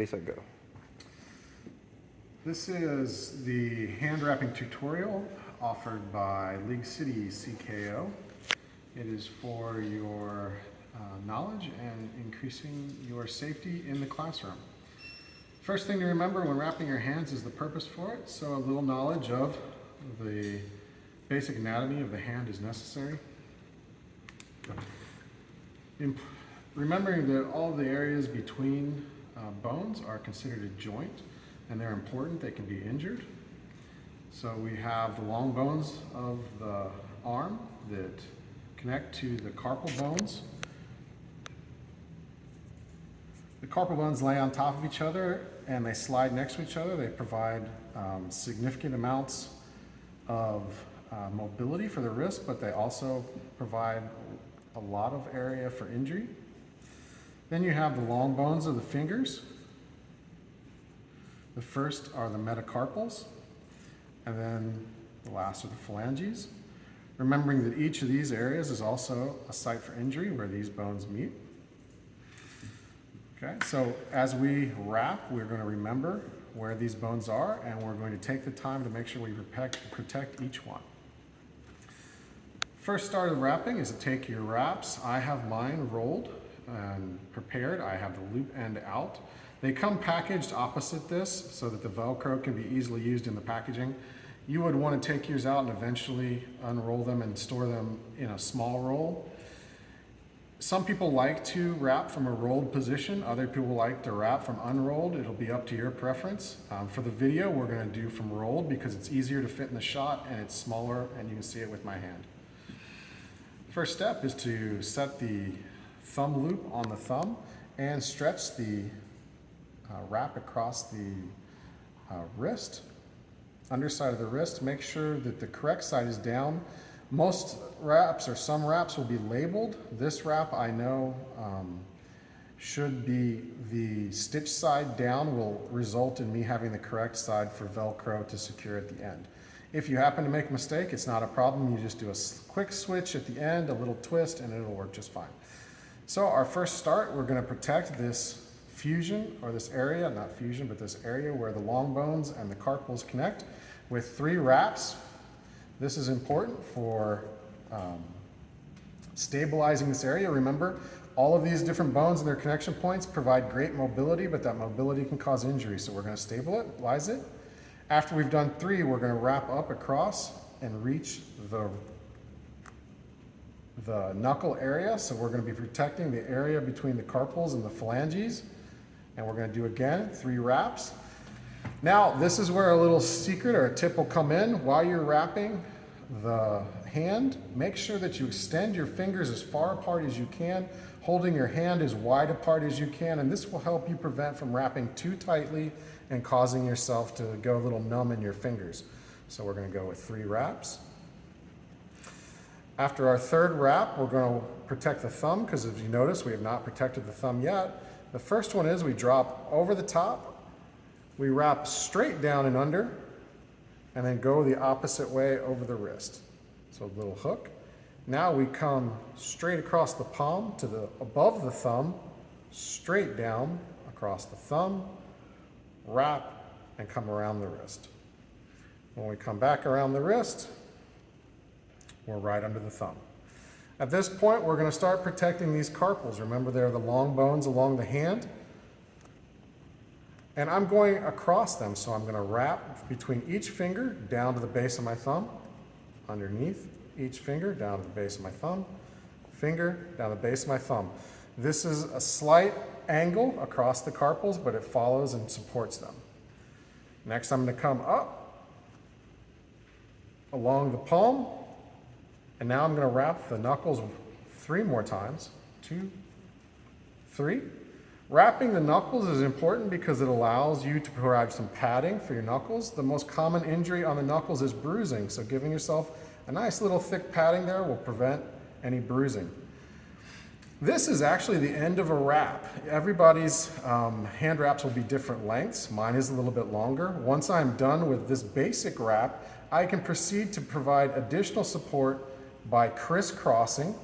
I go. This is the hand wrapping tutorial offered by League City CKO. It is for your uh, knowledge and increasing your safety in the classroom. First thing to remember when wrapping your hands is the purpose for it, so a little knowledge of the basic anatomy of the hand is necessary. Remembering that all the areas between uh, bones are considered a joint and they're important, they can be injured. So we have the long bones of the arm that connect to the carpal bones. The carpal bones lay on top of each other and they slide next to each other. They provide um, significant amounts of uh, mobility for the wrist, but they also provide a lot of area for injury. Then you have the long bones of the fingers. The first are the metacarpals, and then the last are the phalanges. Remembering that each of these areas is also a site for injury where these bones meet. Okay, so as we wrap, we're going to remember where these bones are, and we're going to take the time to make sure we protect, each one. First start of wrapping is to take your wraps. I have mine rolled and prepared. I have the loop end out. They come packaged opposite this so that the Velcro can be easily used in the packaging. You would want to take yours out and eventually unroll them and store them in a small roll. Some people like to wrap from a rolled position. Other people like to wrap from unrolled. It'll be up to your preference. Um, for the video, we're going to do from rolled because it's easier to fit in the shot and it's smaller and you can see it with my hand. First step is to set the thumb loop on the thumb and stretch the uh, wrap across the uh, wrist, underside of the wrist. Make sure that the correct side is down. Most wraps or some wraps will be labeled. This wrap I know um, should be the stitch side down will result in me having the correct side for Velcro to secure at the end. If you happen to make a mistake, it's not a problem. You just do a quick switch at the end, a little twist, and it'll work just fine. So our first start, we're gonna protect this fusion, or this area, not fusion, but this area where the long bones and the carpals connect with three wraps. This is important for um, stabilizing this area. Remember, all of these different bones and their connection points provide great mobility, but that mobility can cause injury. So we're gonna stabilize it. After we've done three, we're gonna wrap up across and reach the the knuckle area. So we're going to be protecting the area between the carpals and the phalanges. And we're going to do again, three wraps. Now, this is where a little secret or a tip will come in. While you're wrapping the hand, make sure that you extend your fingers as far apart as you can, holding your hand as wide apart as you can. And this will help you prevent from wrapping too tightly and causing yourself to go a little numb in your fingers. So we're going to go with three wraps. After our third wrap, we're going to protect the thumb because as you notice, we have not protected the thumb yet. The first one is we drop over the top, we wrap straight down and under, and then go the opposite way over the wrist. So a little hook. Now we come straight across the palm to the above the thumb, straight down across the thumb, wrap, and come around the wrist. When we come back around the wrist, we're right under the thumb. At this point, we're going to start protecting these carpals. Remember, they're the long bones along the hand. And I'm going across them, so I'm going to wrap between each finger down to the base of my thumb, underneath each finger down to the base of my thumb, finger down the base of my thumb. This is a slight angle across the carpals, but it follows and supports them. Next, I'm going to come up along the palm, and now I'm going to wrap the knuckles three more times. Two, three. Wrapping the knuckles is important because it allows you to provide some padding for your knuckles. The most common injury on the knuckles is bruising, so giving yourself a nice little thick padding there will prevent any bruising. This is actually the end of a wrap. Everybody's um, hand wraps will be different lengths. Mine is a little bit longer. Once I'm done with this basic wrap, I can proceed to provide additional support by crisscrossing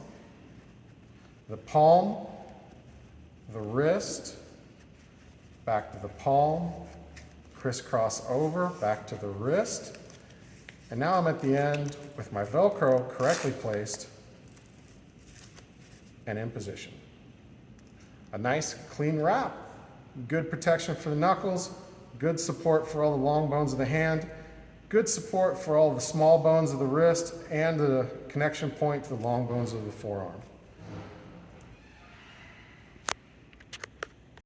the palm, the wrist, back to the palm, crisscross over, back to the wrist. And now I'm at the end with my Velcro correctly placed and in position. A nice clean wrap, good protection for the knuckles, good support for all the long bones of the hand, good support for all the small bones of the wrist and the connection point to the long bones of the forearm.